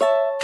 you